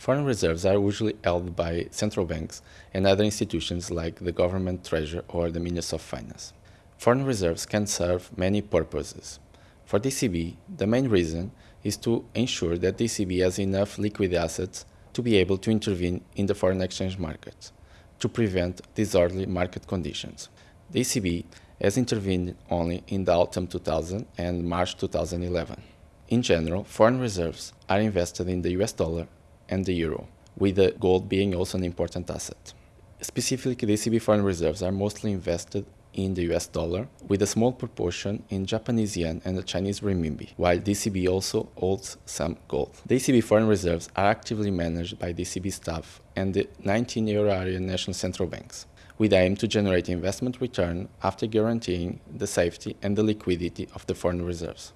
Foreign reserves are usually held by central banks and other institutions like the government treasury or the Ministry of Finance. Foreign reserves can serve many purposes. For the ECB, the main reason is to ensure that the ECB has enough liquid assets to be able to intervene in the foreign exchange market to prevent disorderly market conditions. The ECB has intervened only in the autumn 2000 and March 2011. In general, foreign reserves are invested in the US dollar and the euro, with the gold being also an important asset. Specifically, the ECB foreign reserves are mostly invested in the US dollar, with a small proportion in Japanese yen and the Chinese renminbi, while the ECB also holds some gold. The ECB foreign reserves are actively managed by the ECB staff and the 19 euro area national central banks, with aim to generate investment return after guaranteeing the safety and the liquidity of the foreign reserves.